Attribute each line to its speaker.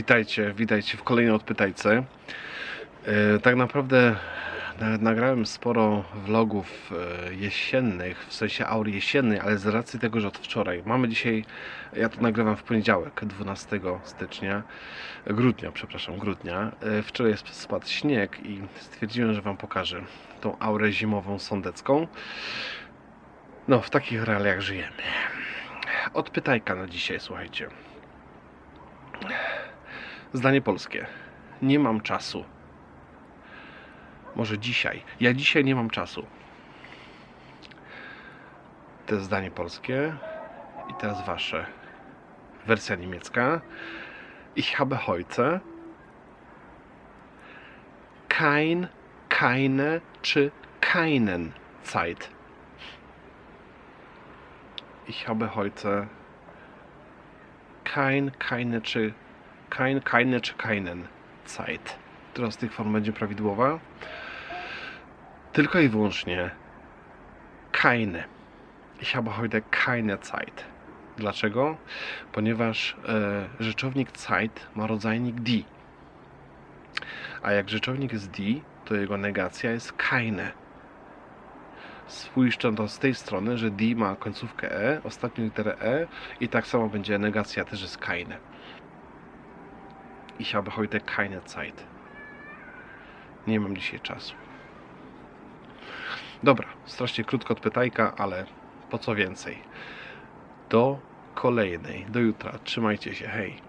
Speaker 1: Witajcie, witajcie w kolejnej odpytajce. E, Tak naprawdę na- nagrałem sporo vlogów e, jesiennych, w sensie aury jesiennej, ale z racji tego, że od wczoraj mamy dzisiaj, ja to nagrywam w poniedziałek, 12 stycznia, grudnia, przepraszam, grudnia. E, Wczoraj sp- spadł śnieg i stwierdziłem, że Wam pokażę tą aurę zimową sądecką. No, w takich realiach żyjemy. Odpytajka na dzisiaj, słuchajcie. Zdanie polskie. Nie mam czasu. Może dzisiaj. Ja dzisiaj nie mam czasu. To jest zdanie polskie. I teraz wasze. Wersja niemiecka. Ich habe heute kein, keine czy keinen Zeit. Ich habe heute kein, keine czy kein, keine czy keinen Zeit. Która z tych form będzie prawidłowa? Tylko i wyłącznie keine. Ich habe heute keine Zeit. Dlaczego? Ponieważ e, rzeczownik Zeit ma rodzajnik die. A jak rzeczownik jest die, to jego negacja jest keine. Spójrzcie to z tej strony, że die ma końcówkę e, ostatnią literę e i tak samo będzie negacja też jest keine. Ich habe heute keine Zeit. Nie mam dzisiaj czasu. Dobra, strasznie krótko odpytajka, ale po co więcej. Do kolejnej, do jutra. Trzymajcie się, hej.